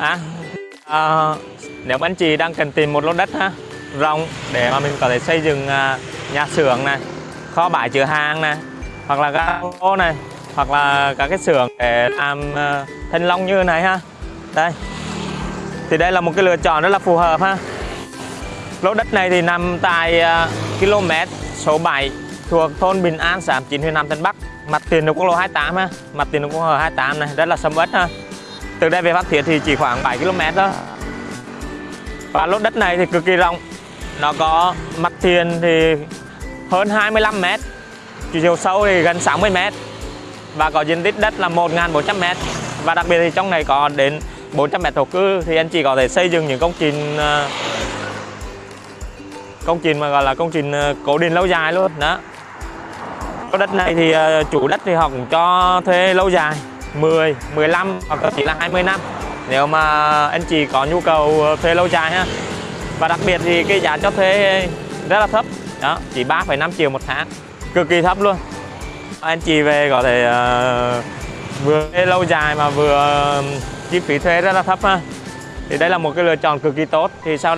À, à, nếu anh chị đang cần tìm một lô đất ha, rộng để mà mình có thể xây dựng à, nhà xưởng này, kho bãi chứa hàng này, hoặc là các ô này, hoặc là các cái xưởng để làm à, thanh long như này ha. Đây. Thì đây là một cái lựa chọn rất là phù hợp ha. Lô đất này thì nằm tại à, km số 7 thuộc thôn Bình An, xã Hàm Chín, huyện Nam Tân Bắc, mặt tiền đường quốc lộ 28 ha, mặt tiền đường quốc lộ 28 này rất là sầm uất ha. Từ đây về Phan Thiết thì chỉ khoảng 7 km thôi. Và lô đất này thì cực kỳ rộng. Nó có mặt tiền thì hơn 25 m, chiều sâu thì gần 60 m và có diện tích đất là 1.400 m. Và đặc biệt thì trong này có đến 400 m thổ cư thì anh chị có thể xây dựng những công trình ờ, công trình mà gọi là công trình cổ cố định lâu dài luôn đó cái đất này thì ờ, chủ đất thì họ cũng cho thuê lâu dài 10, 15 hoặc thậm chỉ là 20 năm. Nếu mà anh chị có nhu cầu ờ, thuê lâu dài ha. Và đặc biệt thì cái giá cho thuê rất là thấp. Đó chỉ 3,5 triệu một tháng. Cực kỳ thấp luôn. Anh chị về có thể uh, vừa thuê lâu dài mà vừa ờ, chi phí thuê rất là thấp ha. Thì đây là một cái lựa chọn cực kỳ tốt. Thì sau